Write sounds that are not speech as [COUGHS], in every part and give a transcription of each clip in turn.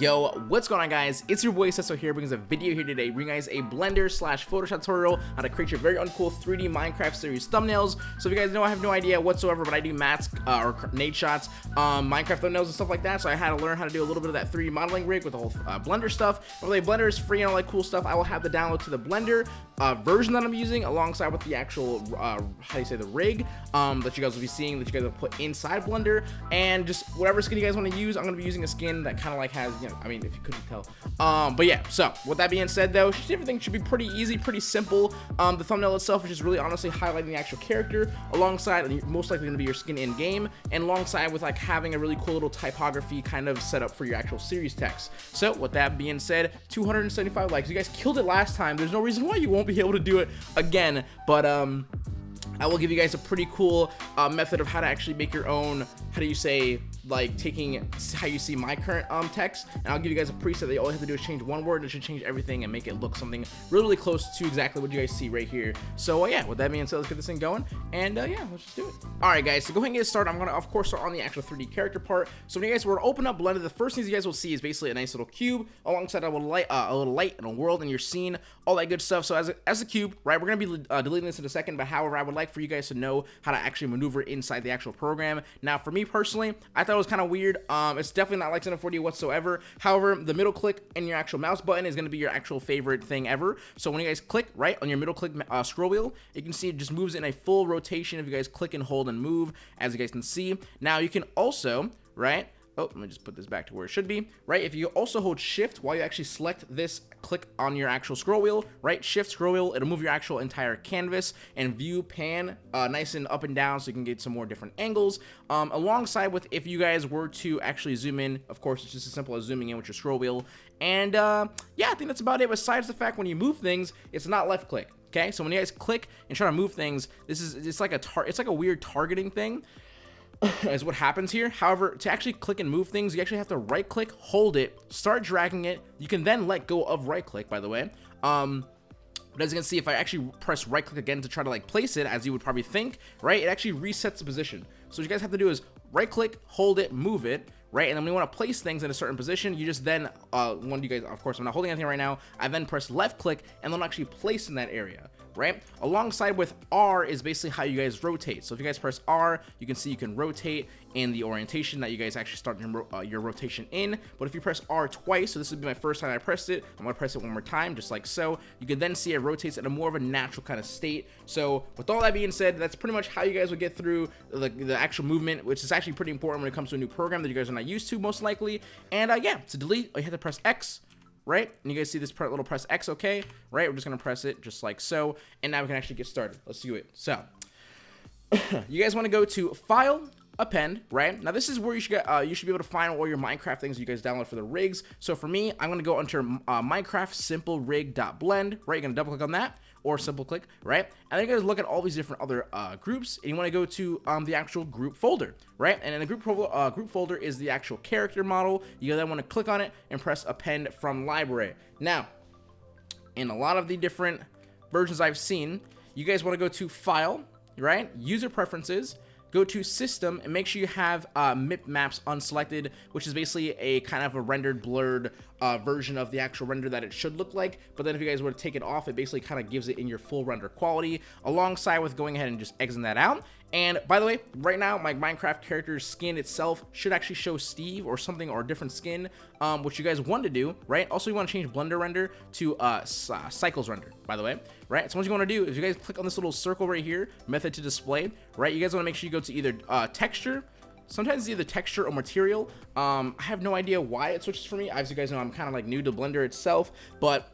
Yo, what's going on guys? It's your boy Sensei here brings a video here today bringing guys a Blender slash Photoshop tutorial how to create your very uncool 3D Minecraft series thumbnails. So if you guys know, I have no idea whatsoever, but I do mats uh, or nade shots, um, Minecraft thumbnails and stuff like that. So I had to learn how to do a little bit of that 3D modeling rig with the whole uh, Blender stuff. But the Blender is free and all that cool stuff. I will have the download to the Blender uh, version that I'm using alongside with the actual, uh, how do you say, the rig um, that you guys will be seeing that you guys will put inside Blender. And just whatever skin you guys want to use, I'm going to be using a skin that kind of like has, you know, I mean, if you couldn't tell. Um, but yeah, so with that being said, though, everything should be pretty easy, pretty simple. Um, the thumbnail itself which is just really honestly highlighting the actual character alongside, most likely going to be your skin in game, and alongside with like having a really cool little typography kind of set up for your actual series text. So with that being said, 275 likes. You guys killed it last time. There's no reason why you won't be able to do it again. But um, I will give you guys a pretty cool uh, method of how to actually make your own, how do you say, like taking how you see my current um text and I'll give you guys a preset. That all have to do is change one word and it should change everything and make it look something really, really close to exactly what you guys see right here. So uh, yeah with that being said let's get this thing going and uh, yeah let's just do it. All right guys so go ahead and get started. I'm gonna of course start on the actual 3d character part. So when you guys were to open up blender the first things you guys will see is basically a nice little cube alongside a little light uh, a little light and a world and your scene all that good stuff. So as a, as a cube right we're gonna be uh, deleting this in a second but however I would like for you guys to know how to actually maneuver inside the actual program. Now for me personally I thought was kind of weird um, it's definitely not like 1040 whatsoever. However, the middle click and your actual mouse button is going to be your actual favorite thing ever. So when you guys click right on your middle click uh, scroll wheel, you can see it just moves in a full rotation if you guys click and hold and move, as you guys can see. Now you can also, right, Oh, let me just put this back to where it should be, right? If you also hold shift while you actually select this, click on your actual scroll wheel, right? Shift scroll wheel, it'll move your actual entire canvas and view pan uh, nice and up and down so you can get some more different angles. Um, alongside with if you guys were to actually zoom in, of course, it's just as simple as zooming in with your scroll wheel. And uh, yeah, I think that's about it. Besides the fact when you move things, it's not left click. Okay, so when you guys click and try to move things, this is it's like a tar it's like a weird targeting thing [LAUGHS] is what happens here. However, to actually click and move things, you actually have to right click, hold it, start dragging it. You can then let go of right click, by the way. Um, but as you can see, if I actually press right click again to try to like place it, as you would probably think, right, it actually resets the position. So what you guys have to do is right click, hold it, move it, right? And then when you want to place things in a certain position, you just then, uh, one of you guys, of course, I'm not holding anything right now, I then press left click and then actually place in that area right? Alongside with R is basically how you guys rotate. So if you guys press R, you can see you can rotate in the orientation that you guys actually start your, uh, your rotation in. But if you press R twice, so this would be my first time I pressed it, I'm gonna press it one more time, just like so. You can then see it rotates in a more of a natural kind of state. So with all that being said, that's pretty much how you guys would get through the, the actual movement, which is actually pretty important when it comes to a new program that you guys are not used to most likely. And uh, yeah, to delete, you have to press X right? And you guys see this little press X, okay? Right, we're just gonna press it just like so, and now we can actually get started. Let's do it. So, [COUGHS] you guys wanna go to File, append, right? Now this is where you should get, uh, you should be able to find all your Minecraft things you guys download for the rigs. So for me, I'm gonna go under uh, Minecraft simple rig.blend, right? You're gonna double click on that or simple click, right? And then you guys look at all these different other uh, groups, and you want to go to um, the actual group folder, right? And in the group, uh, group folder is the actual character model. You then want to click on it and press append from library. Now, in a lot of the different versions I've seen, you guys want to go to file, right? User preferences, go to system and make sure you have uh, MIP maps unselected, which is basically a kind of a rendered blurred uh, version of the actual render that it should look like. But then if you guys were to take it off, it basically kind of gives it in your full render quality alongside with going ahead and just exiting that out. And by the way, right now, my Minecraft character's skin itself should actually show Steve or something or a different skin, um, which you guys want to do, right? Also, you want to change Blender render to uh, uh, Cycles render, by the way, right? So what you want to do is you guys click on this little circle right here, method to display, right? You guys want to make sure you go to either uh, texture, sometimes it's either texture or material. Um, I have no idea why it switches for me. As you guys know, I'm kind of like new to Blender itself, but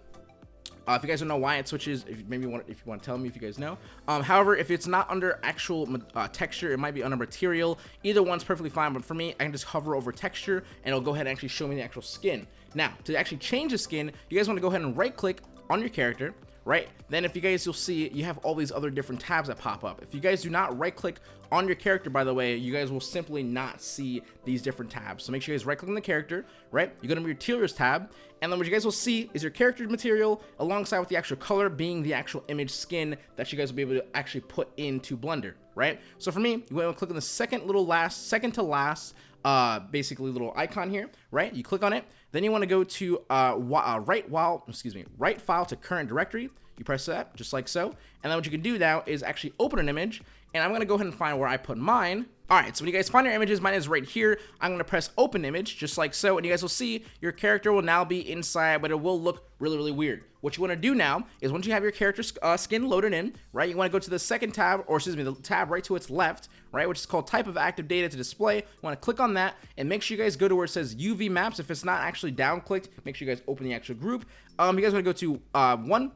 uh, if you guys don't know why it switches, if maybe you want, if you want to tell me if you guys know. Um, however, if it's not under actual uh, texture, it might be under material. Either one's perfectly fine, but for me, I can just hover over texture and it'll go ahead and actually show me the actual skin. Now, to actually change the skin, you guys want to go ahead and right click on your character, right? Then if you guys, you'll see you have all these other different tabs that pop up. If you guys do not right click on your character, by the way, you guys will simply not see these different tabs. So make sure you guys right click on the character, right? You go to your materials tab, and then what you guys will see is your character material alongside with the actual color being the actual image skin that you guys will be able to actually put into Blender, right? So for me, you want to click on the second little last, second to last, uh, basically little icon here, right? You click on it, Then you want to go to uh, uh, right while, excuse me, write file to current directory. You press that just like so. And then what you can do now is actually open an image and I'm gonna go ahead and find where I put mine. All right, so when you guys find your images, mine is right here. I'm gonna press open image, just like so, and you guys will see your character will now be inside, but it will look really, really weird. What you wanna do now is once you have your character uh, skin loaded in, right, you wanna go to the second tab, or excuse me, the tab right to its left, right, which is called type of active data to display. You wanna click on that, and make sure you guys go to where it says UV maps. If it's not actually down clicked, make sure you guys open the actual group. Um, you guys wanna go to uh, one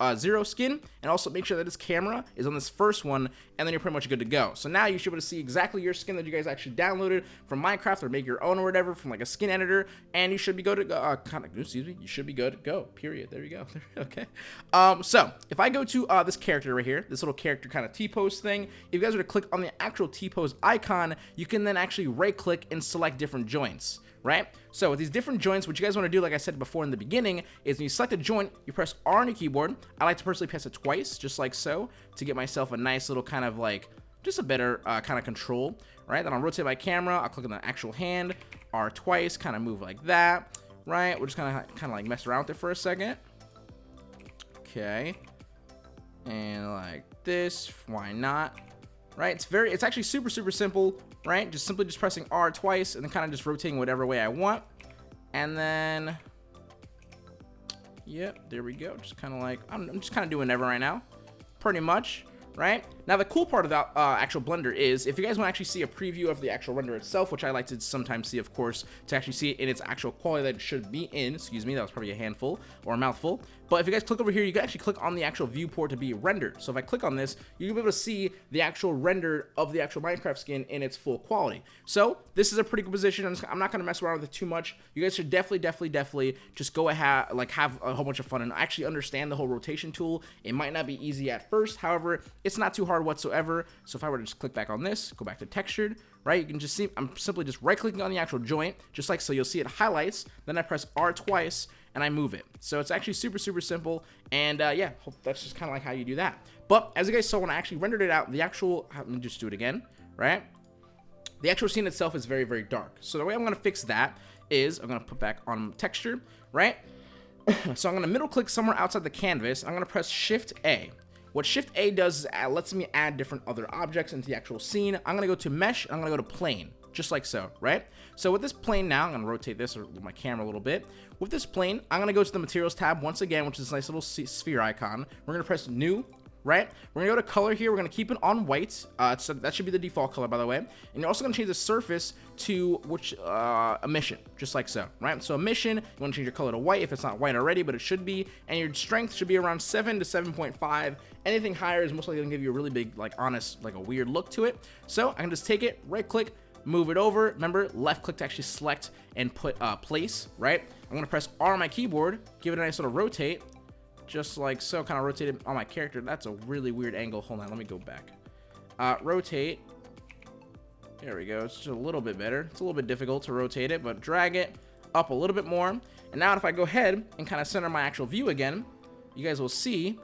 uh, zero skin and also make sure that this camera is on this first one and then you're pretty much good to go. So now you should be able to see exactly your skin that you guys actually downloaded from minecraft or make your own or whatever from like a skin editor and you should be good to go. Uh, kind of excuse me you should be good to go period. There you go. [LAUGHS] Okay. Um so if i go to uh this character right here this little character kind of t-pose thing if you guys were to click on the actual t-pose icon you can then actually right click and select different joints right? So with these different joints, what you guys want to do, like I said before in the beginning, is when you select a joint, you press R on your keyboard. I like to personally press it twice, just like so, to get myself a nice little kind of like, just a better uh, kind of control, right? Then I'll rotate my camera, I'll click on the actual hand, R twice, kind of move like that, right? We're just kind of kind of like mess around with it for a second. Okay. And like this, why not? Right? It's very, it's actually super, super simple right? Just simply just pressing R twice and then kind of just rotating whatever way I want. And then, yep, there we go. Just kind of like, I'm, I'm just kind of doing whatever right now, pretty much right? Now, the cool part about uh, actual Blender is, if you guys want to actually see a preview of the actual render itself, which I like to sometimes see, of course, to actually see it in its actual quality that it should be in, excuse me, that was probably a handful or a mouthful, but if you guys click over here, you can actually click on the actual viewport to be rendered. So if I click on this, you'll be able to see the actual render of the actual Minecraft skin in its full quality. So this is a pretty good position. I'm not going to mess around with it too much. You guys should definitely, definitely, definitely just go ahead, like have a whole bunch of fun and actually understand the whole rotation tool. It might not be easy at first. However, it's not too hard whatsoever. So if I were to just click back on this, go back to textured, right? You can just see, I'm simply just right clicking on the actual joint, just like so you'll see it highlights. Then I press R twice and I move it. So it's actually super, super simple. And uh, yeah, that's just kind of like how you do that. But as you guys saw when I actually rendered it out, the actual, let me just do it again, right? The actual scene itself is very, very dark. So the way I'm going to fix that is I'm going to put back on texture, right? [CLEARS THROAT] so I'm going to middle click somewhere outside the canvas. I'm going to press Shift A. What Shift A does is it lets me add different other objects into the actual scene. I'm to go to Mesh. I'm to go to Plane just like so, right? So with this plane now, I'm gonna rotate this with my camera a little bit. With this plane, I'm gonna go to the materials tab once again, which is this nice little sphere icon. We're gonna press new, right? We're gonna go to color here. We're gonna keep it on white. Uh, so that should be the default color, by the way. And you're also gonna change the surface to which uh, emission, just like so, right? So emission, you wanna change your color to white if it's not white already, but it should be. And your strength should be around 7 to 7.5. Anything higher is most likely gonna give you a really big, like honest, like a weird look to it. So I can just take it, right click, move it over. Remember, left click to actually select and put uh, place, right? I'm gonna press R on my keyboard, give it a nice little rotate, just like so, kind of rotate it on my character. That's a really weird angle. Hold on, let me go back. Uh, rotate. There we go. It's just a little bit better. It's a little bit difficult to rotate it, but drag it up a little bit more. And now if I go ahead and kind of center my actual view again, you guys will see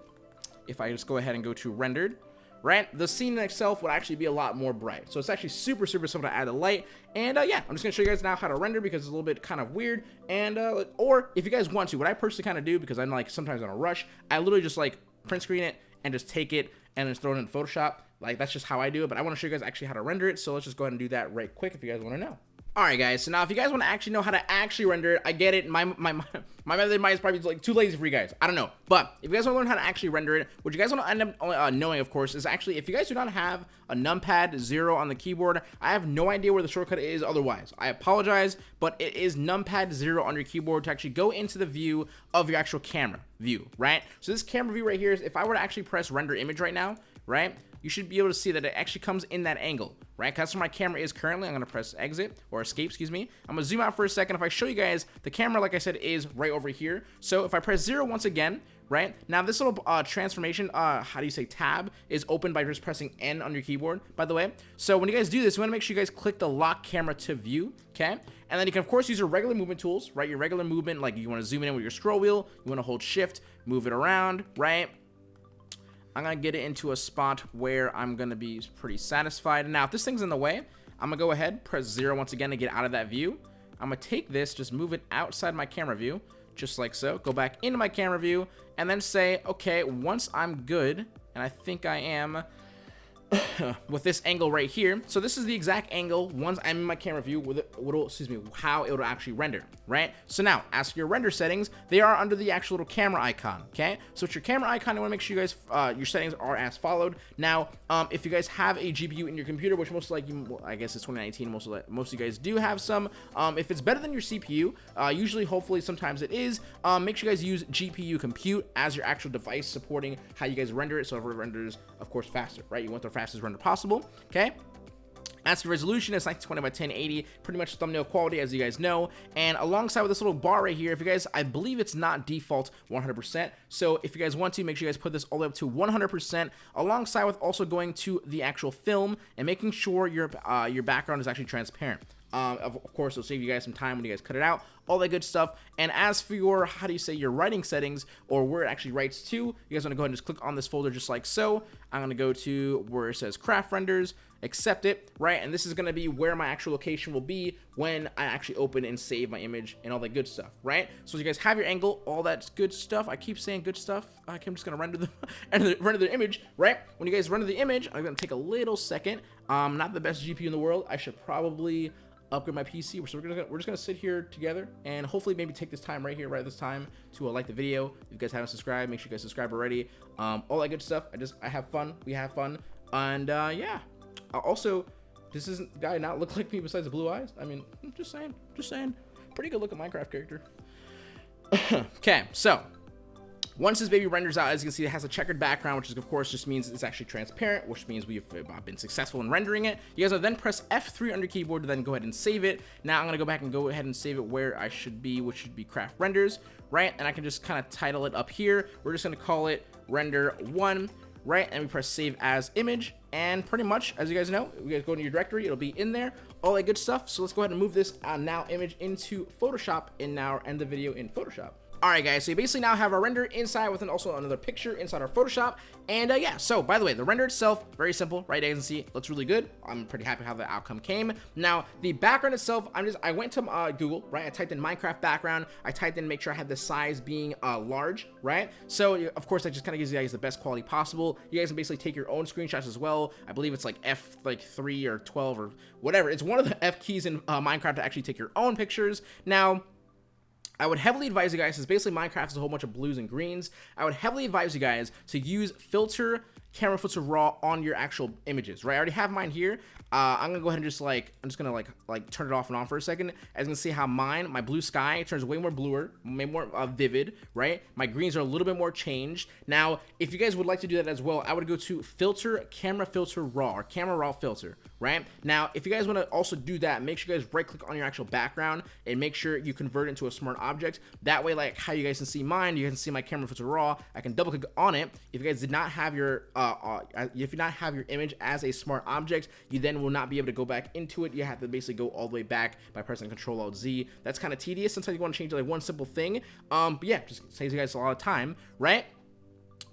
if I just go ahead and go to rendered, right? The scene itself would actually be a lot more bright. So it's actually super, super simple to add the light. And uh, yeah, I'm just gonna show you guys now how to render because it's a little bit kind of weird. And, uh, or if you guys want to, what I personally kind of do, because I'm like sometimes in a rush, I literally just like print screen it and just take it and just throw it in Photoshop. Like that's just how I do it, but I wanna show you guys actually how to render it. So let's just go ahead and do that right quick if you guys wanna know. Alright guys, so now if you guys want to actually know how to actually render it, I get it, my my my, method might is probably like too lazy for you guys, I don't know, but if you guys want to learn how to actually render it, what you guys want to end up uh, knowing of course is actually if you guys do not have a numpad 0 on the keyboard, I have no idea where the shortcut is otherwise, I apologize, but it is numpad 0 on your keyboard to actually go into the view of your actual camera view, right? So this camera view right here is if I were to actually press render image right now, right? You should be able to see that it actually comes in that angle, right? That's where my camera is currently. I'm going to press exit or escape, excuse me. I'm going to zoom out for a second. If I show you guys, the camera, like I said, is right over here. So if I press zero once again, right? Now this little uh, transformation, uh, how do you say tab, is open by just pressing N on your keyboard, by the way. So when you guys do this, you want to make sure you guys click the lock camera to view, okay? And then you can, of course, use your regular movement tools, right? Your regular movement, like you want to zoom in with your scroll wheel, you want to hold shift, move it around, right? I'm going to get it into a spot where I'm going to be pretty satisfied. Now, if this thing's in the way, I'm going to go ahead, press 0 once again to get out of that view. I'm gonna take this, just move it outside my camera view, just like so. Go back into my camera view, and then say, okay, once I'm good, and I think I am, [LAUGHS] with this angle right here. So this is the exact angle once I'm in my camera view with it, will, excuse me, how it will actually render, right? So now, as for your render settings, they are under the actual little camera icon, okay? So it's your camera icon, I wanna make sure you guys, uh, your settings are as followed. Now, um, if you guys have a GPU in your computer, which most likely, well, I guess it's 2019, most of, most of you guys do have some, um, if it's better than your CPU, uh, usually, hopefully, sometimes it is, um, make sure you guys use GPU compute as your actual device supporting how you guys render it, so it renders, of course, faster, right? You want the fastest render possible, okay? As for resolution, it's 1920 by 1080, pretty much thumbnail quality, as you guys know. And alongside with this little bar right here, if you guys, I believe it's not default 100%. So if you guys want to, make sure you guys put this all the way up to 100%, alongside with also going to the actual film and making sure your uh, your background is actually transparent. Um, of, of, course, it'll save you guys some time when you guys cut it out, all that good stuff. And as for your, how do you say, your writing settings, or where it actually writes to, you guys want to go ahead and just click on this folder just like so. I'm going to go to where it says craft renders, accept it, right? And this is going to be where my actual location will be when I actually open and save my image and all that good stuff, right? So you guys have your angle, all that good stuff. I keep saying good stuff. I'm just going to [LAUGHS] render the, render the image, right? When you guys render the image, I'm going to take a little second. Um, not the best GPU in the world. I should probably upgrade my PC. So we're gonna we're just gonna sit here together and hopefully maybe take this time right here, right this time to uh, like the video. If you guys haven't subscribed, make sure you guys subscribe already. Um, all that good stuff. I just I have fun. We have fun, and uh, yeah. Uh, also, this guy not look like me besides the blue eyes? I mean, I'm just saying, just saying. Pretty good looking Minecraft character. [COUGHS] okay, so once this baby renders out, as you can see, it has a checkered background, which is, of course just means it's actually transparent, which means we've uh, been successful in rendering it. You guys will then press F3 on your keyboard to then go ahead and save it. Now I'm going to go back and go ahead and save it where I should be, which should be craft renders, right? And I can just kind of title it up here. We're just going to call it render one right? And we press save as image. And pretty much, as you guys know, you guys go into your directory, it'll be in there, all that good stuff. So let's go ahead and move this uh, now image into Photoshop and now end the video in Photoshop. Alright guys, so you basically now have our render inside with an also another picture inside our Photoshop. And uh, yeah, so by the way, the render itself, very simple, right? As you can see, looks really good. I'm pretty happy how the outcome came. Now, the background itself, I'm just, I went to uh, Google, right? I typed in Minecraft background. I typed in make sure I had the size being uh, large, right? So of course, that just kind of gives you guys the best quality possible. You guys can basically take your own screenshots as well. I believe it's like F like 3 or 12 or whatever. It's one of the F keys in uh, Minecraft to actually take your own pictures. Now, I would heavily advise you guys, since basically Minecraft is a whole bunch of blues and greens, I would heavily advise you guys to use filter camera filter raw on your actual images, right? I already have mine here. Uh, I'm gonna go ahead and just like, I'm just gonna like, like turn it off and on for a second. As you can see how mine, my blue sky turns way more bluer, way more uh, vivid, right? My greens are a little bit more changed. Now, if you guys would like to do that as well, I would go to filter, camera filter raw, or camera raw filter, right? Now, if you guys wanna also do that, make sure you guys right click on your actual background and make sure you convert it into a smart object. That way, like how you guys can see mine, you can see my camera filter raw. I can double click on it. If you guys did not have your, uh, uh, if you not have your image as a smart object, you then will not be able to go back into it. You have to basically go all the way back by pressing Control Alt Z. That's kind of tedious. Sometimes you want to change like one simple thing. Um, but yeah, just saves you guys a lot of time, right?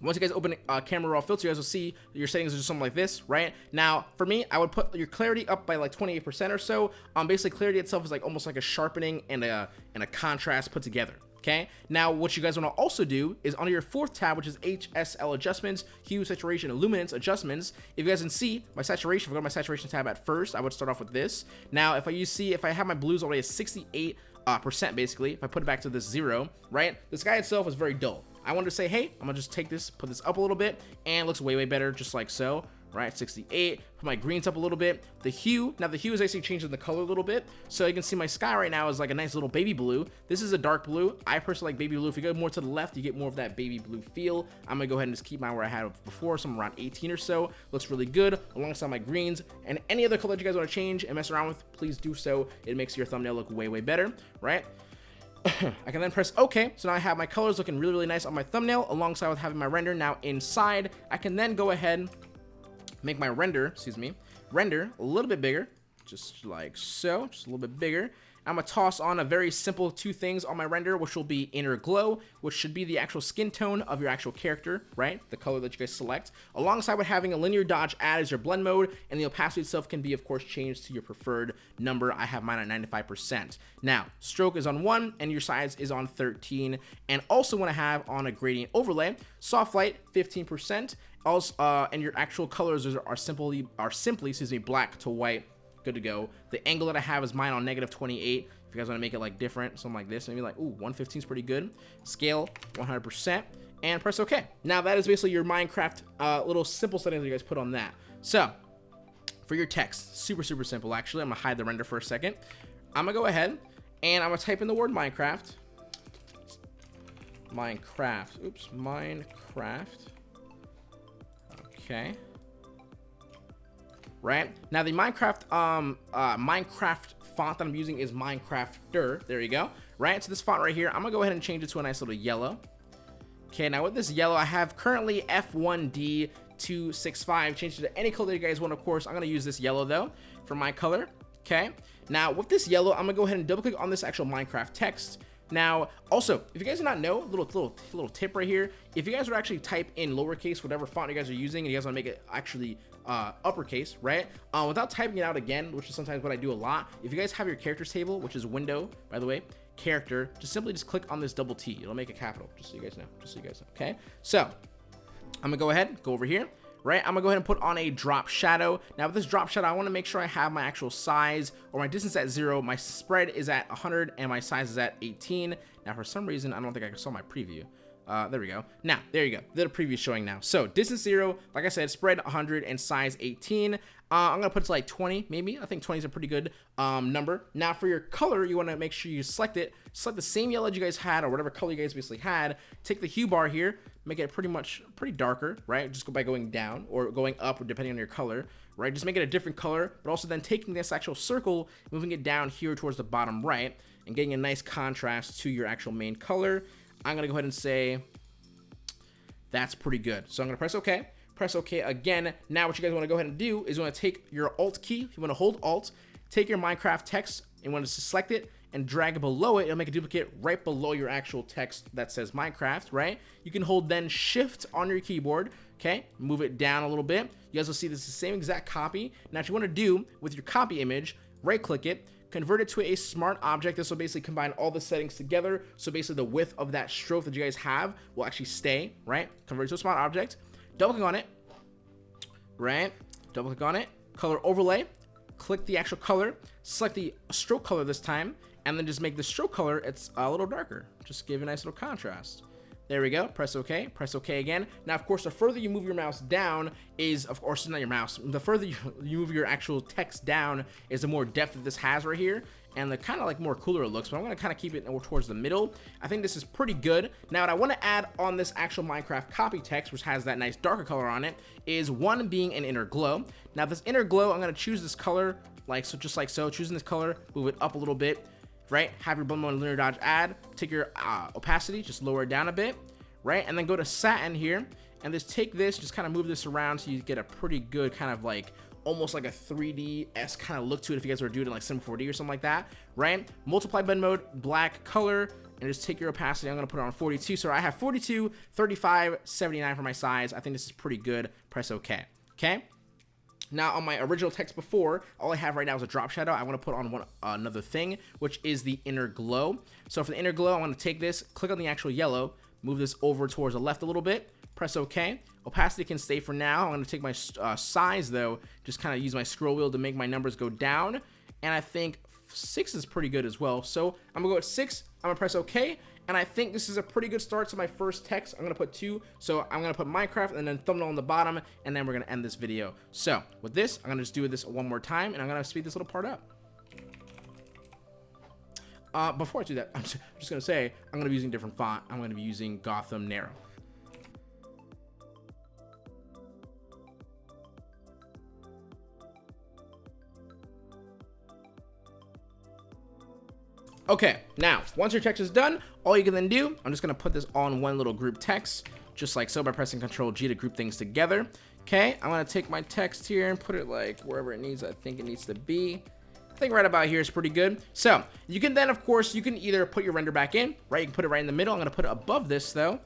Once you guys open uh, camera raw filter, you guys will see your settings are just something like this, right? Now, for me, I would put your clarity up by like 28% or so. Um, basically, clarity itself is like almost like a sharpening and a and a contrast put together, okay? Now, what you guys want to also do is under your fourth tab, which is HSL adjustments, hue, saturation, luminance adjustments. If you guys can see my saturation, if I go to my saturation tab at first, I would start off with this. Now, if I you see, if I have my blues already at 68 uh, percent, basically, if I put it back to this zero, right? The sky itself is very dull. I wanted to say, hey, I'm gonna just take this, put this up a little bit, and looks way, way better, just like so right? 68 put my greens up a little bit. The hue now the hue is actually changing the color a little bit. So you can see my sky right now is like a nice little baby blue. This is a dark blue. I personally like baby blue. If you go more to the left you get more of that baby blue feel. I'm gonna go ahead and just keep mine where i had before somewhere around 18 or so. Looks really good alongside my greens. And any other color you guys want to change and mess around with please do so. It makes your thumbnail look way way better right? [COUGHS] I can then press OK, so now I have my colors looking really, really nice on my thumbnail, alongside with having my render now inside. I can then go ahead make my render, excuse me, render a little bit bigger, just like so, just a little bit bigger. I'm gonna toss on a very simple two things on my render, which will be inner glow, which should be the actual skin tone of your actual character, right? The color that you guys select, alongside with having a linear dodge add as your blend mode, and the opacity itself can be, of course, changed to your preferred number. I have mine at 95%. Now, stroke is on one, and your size is on 13, and also want to have on a gradient overlay, soft light 15%, also, uh, and your actual colors are, simply are simply, excuse me, black to white good to go. The angle that I have is mine on negative 28. If you guys want to make it like different, something like this, maybe like, ooh, 115 is pretty good. Scale 100% and press OK. Now that is basically your Minecraft uh, little simple settings you guys put on that. So for your text, super, super simple actually. I'm gonna hide the render for a second. I'm gonna go ahead and I'm gonna type in the word Minecraft. Minecraft, oops, Minecraft. Okay right? Now the Minecraft um uh, Minecraft font that I'm using is Minecrafter. There you go. Right, so this font right here, I'm gonna go ahead and change it to a nice little yellow. Okay, now with this yellow, I have currently F1D265. Change it to any color you guys want, of course. I'm gonna use this yellow though for my color. Okay, now with this yellow, I'm gonna go ahead and double click on this actual Minecraft text. Now, also, if you guys do not know, little little little tip right here, if you guys would actually type in lowercase whatever font you guys are using, and you guys want to make it actually uh, uppercase, right? Uh, without typing it out again, which is sometimes what I do a lot. If you guys have your characters table, which is window, by the way, character, just simply just click on this double T. It'll make it capital, just so you guys know. Just so you guys know. Okay. So I'm gonna go ahead, go over here right? I'm gonna go ahead and put on a drop shadow. Now with this drop shadow, I wanna make sure I have my actual size or my distance at zero. My spread is at 100 and my size is at 18. Now for some reason, I don't think I saw my preview. Uh, there we go. Now, there you go. The preview showing now. So distance zero, like I said, spread 100 and size 18. Uh, I'm gonna put it to like 20, maybe. I think 20 is a pretty good um, number. Now for your color, you wanna make sure you select it. Select the same yellow you guys had or whatever color you guys basically had. Take the hue bar here, make it pretty much pretty darker, right? Just go by going down or going up depending on your color, right? Just make it a different color, but also then taking this actual circle, moving it down here towards the bottom right and getting a nice contrast to your actual main color. I'm going to go ahead and say that's pretty good. So I'm going to press OK. Press OK again. Now what you guys want to go ahead and do is you want to take your Alt key. You want to hold Alt, take your Minecraft text, and want to select it and drag below it. It'll make a duplicate right below your actual text that says Minecraft, right? You can hold then Shift on your keyboard, okay? Move it down a little bit. You guys will see this is the same exact copy. Now, what you want to do with your copy image, right-click it, convert it to a smart object. This will basically combine all the settings together. So basically the width of that stroke that you guys have will actually stay, right? Convert to a smart object. Double click on it, right? Double click on it. Color overlay. Click the actual color. Select the stroke color this time. And then just make the stroke color, it's a little darker. Just give a nice little contrast. There we go. Press OK. Press OK again. Now, of course, the further you move your mouse down is, of course, not your mouse. The further you, move your actual text down is the more depth that this has right here and the kind of like more cooler it looks, but I'm going to kind of keep it towards the middle. I think this is pretty good. Now, what I want to add on this actual Minecraft copy text, which has that nice darker color on it, is one being an inner glow. Now, this inner glow, I'm going to choose this color, like so, just like so, choosing this color, move it up a little bit, right? Have your blend mode linear dodge add, take your uh, opacity, just lower it down a bit, right? And then go to satin here and just take this, just kind of move this around so you get a pretty good kind of like almost like a 3D-s kind of look to it if you guys were doing it like Sim 4D or something like that, right? Multiply blend mode, black color, and just take your opacity. I'm going to put it on 42. So I have 42, 35, 79 for my size. I think this is pretty good. Press OK. Okay? Now, on my original text before, all I have right now is a drop shadow. I want to put on one another thing, which is the inner glow. So for the inner glow, I want to take this, click on the actual yellow, move this over towards the left a little bit, press OK. Opacity can stay for now. I'm going to take my uh, size, though, just kind of use my scroll wheel to make my numbers go down. And I think 6 is pretty good as well. So I'm to go at 6. I'm to press OK and I think this is a pretty good start to my first text. I'm going to put two, so I'm going to put Minecraft and then thumbnail on the bottom, and then we're going to end this video. So, with this, I'm going to just do this one more time, and I'm going to speed this little part up. Uh, before I do that, [LAUGHS] I'm just, just going to say, I'm going to be using different font. I'm going to be using Gotham Narrow. Okay, now, once your text is done, all you can then do, I'm just to put this on one little group text, just like so by pressing Control G to group things together. Okay, I'm to take my text here and put it like wherever it needs, I think it needs to be. I think right about here is pretty good. So you can then, of course, you can either put your render back in, right? You can put it right in the middle. I'm to put it above this though,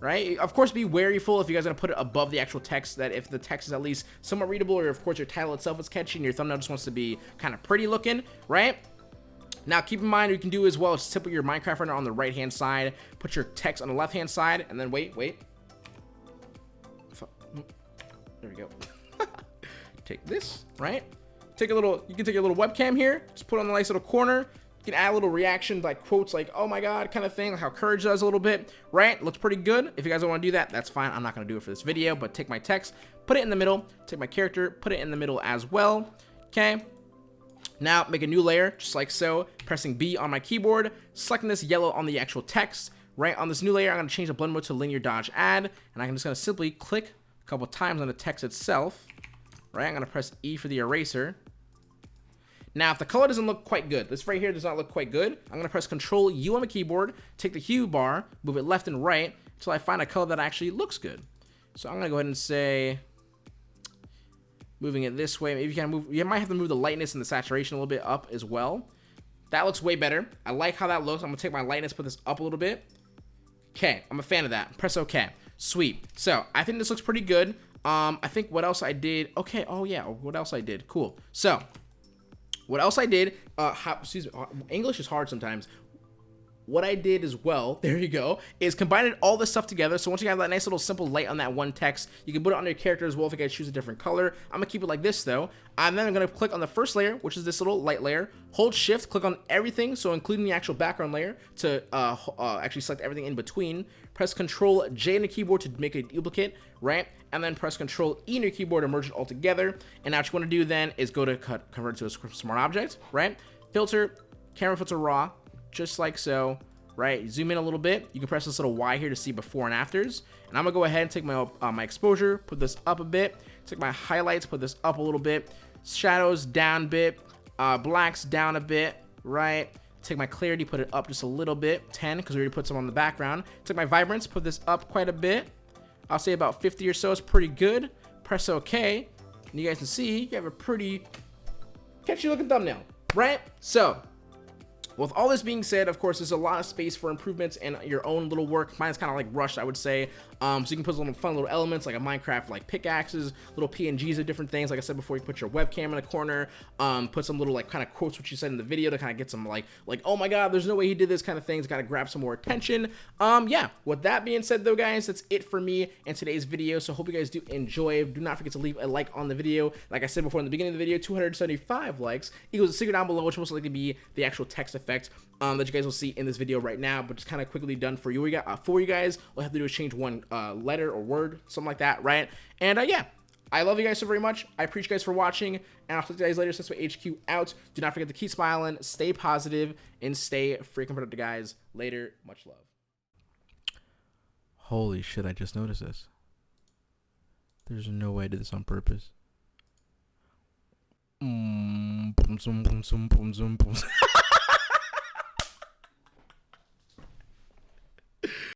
right? Of course, be waryful if you guys are to put it above the actual text that if the text is at least somewhat readable or of course your title itself is catchy and your thumbnail just wants to be kind of pretty looking, right? Now, keep in mind, you can do as well is simply your Minecraft render on the right-hand side, put your text on the left-hand side, and then wait, wait. Mm, there we go. [LAUGHS] take this, right? Take a little, you can take a little webcam here, just put on the nice little corner. You can add a little reaction, like quotes like, oh my god, kind of thing, like how Courage does a little bit, right? Looks pretty good. If you guys don't want to do that, that's fine. I'm not going to do it for this video, but take my text, put it in the middle, take my character, put it in the middle as well, okay? Now, make a new layer, just like so, pressing B on my keyboard, selecting this yellow on the actual text, right? On this new layer, I'm going to change the blend mode to linear dodge add, and I'm just going to simply click a couple times on the text itself, right? I'm going to press E for the eraser. Now, if the color doesn't look quite good, this right here does not look quite good, I'm going to press Control U on the keyboard, take the hue bar, move it left and right, until I find a color that actually looks good. So I'm going to go ahead and say, moving it this way. Maybe you can move, you might have to move the lightness and the saturation a little bit up as well. That looks way better. I like how that looks. I'm gonna take my lightness, put this up a little bit. Okay, I'm a fan of that. Press OK. Sweet. So I think this looks pretty good. Um, I think what else I did. Okay. Oh yeah. What else I did? Cool. So what else I did? Uh, how, excuse me. Uh, English is hard sometimes what I did as well, [LAUGHS] there you go, is combined all this stuff together. So once you have that nice little simple light on that one text, you can put it on your character as well if you guys choose a different color. I'm gonna keep it like this though. And then I'm gonna click on the first layer, which is this little light layer, hold shift, click on everything, so including the actual background layer to uh, uh, actually select everything in between. Press Control J on the keyboard to make a duplicate, right? And then press Control E on your keyboard to merge it all together. And now what you wanna do then is go to cut, convert to a smart object, right? Filter, camera filter raw, just like so, right? Zoom in a little bit. You can press this little Y here to see before and afters. And I'm gonna go ahead and take my, uh, my exposure, put this up a bit, take my highlights, put this up a little bit, shadows down a bit, uh, blacks down a bit, right? Take my clarity, put it up just a little bit, 10, because we already put some on the background. Take my vibrance, put this up quite a bit. I'll say about 50 or so is pretty good. Press OK. And you guys can see you have a pretty catchy looking thumbnail, right? So with all this being said, of course, there's a lot of space for improvements and your own little work. Mine's kind of like rushed, I would say. Um, so you can put some fun little elements like a Minecraft like pickaxes, little PNGs of different things. Like I said before, you put your webcam in the corner, um, put some little like kind of quotes what you said in the video to kind of get some like like oh my god, there's no way he did this kind of things. Got to grab some more attention. Um, yeah. With that being said, though, guys, that's it for me in today's video. So hope you guys do enjoy. Do not forget to leave a like on the video. Like I said before in the beginning of the video, 275 likes equals a secret down below, which most likely be the actual text effect um, that you guys will see in this video right now, but just kind of quickly done for you. We got uh, for you guys. All I have to do is change one uh, letter or word, something like that, right? And uh, yeah, I love you guys so very much. I appreciate you guys for watching, and I'll see you guys later. Sensei HQ out. Do not forget to keep smiling, stay positive, and stay freaking productive, guys. Later, much love. Holy shit! I just noticed this. There's no way I did this on purpose. Mm, boom, boom, boom, boom, boom, boom. [LAUGHS]